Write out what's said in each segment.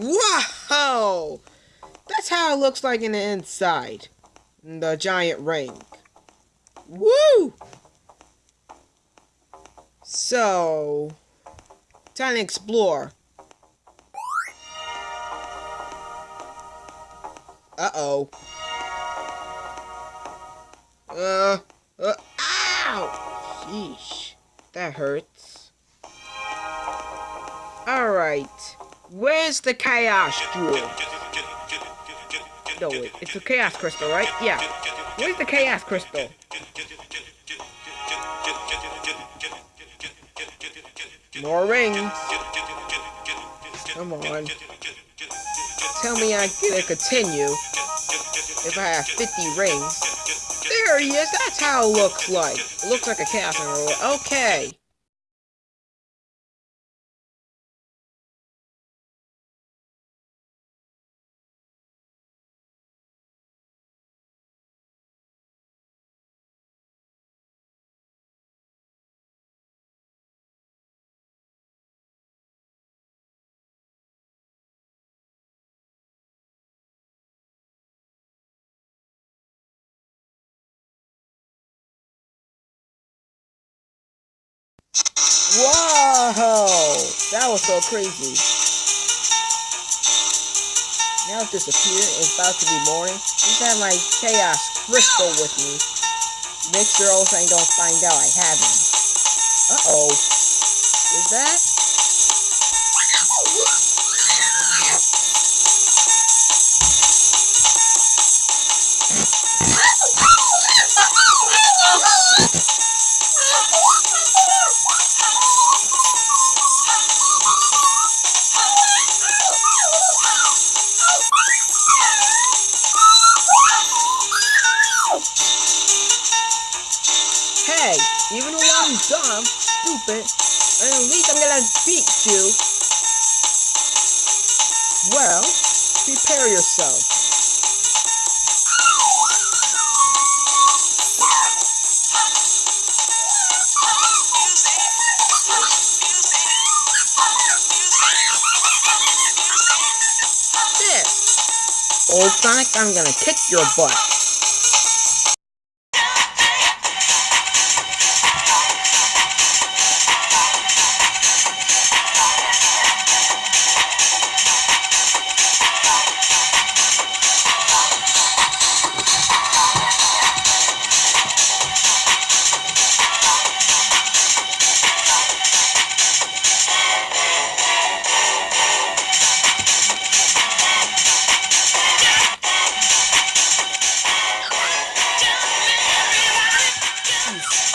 Wow! That's how it looks like in the inside. The giant ring. Woo! So, time to explore. Uh-oh. Uh, uh, ow! Sheesh. That hurts. Alright. Where's the Chaos Jewel? No, wait. It's a Chaos Crystal, right? Yeah. Where's the Chaos Crystal? More rings. Come on. Tell me I can continue if I have 50 rings. There he is. That's how it looks like. It looks like a Chaos Emerald. Okay. Whoa! That was so crazy. Now it's disappeared. It's about to be morning. Just have my chaos crystal with me. Make sure also I don't find out I have him. Uh-oh. Is that? Hey, even though I'm dumb, stupid, and at least I'm gonna beat you. Well, prepare yourself. This. Old Sonic, I'm gonna kick your butt.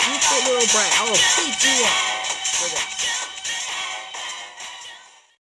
Little brat. I will beat you up for that.